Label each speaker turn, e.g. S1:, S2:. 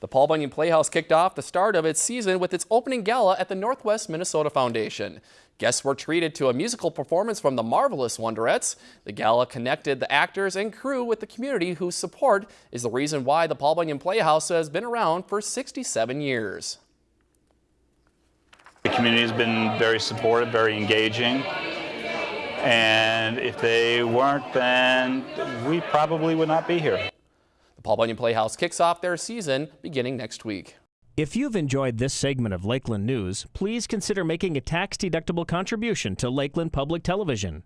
S1: The Paul Bunyan Playhouse kicked off the start of its season with its opening gala at the Northwest Minnesota Foundation. Guests were treated to a musical performance from the Marvelous Wonderettes. The gala connected the actors and crew with the community whose support is the reason why the Paul Bunyan Playhouse has been around for 67 years.
S2: The community has been very supportive, very engaging. And if they weren't, then we probably would not be here.
S1: The Paul Bunyan Playhouse kicks off their season beginning next week.
S3: If you've enjoyed this segment of Lakeland News, please consider making a tax-deductible contribution to Lakeland Public Television.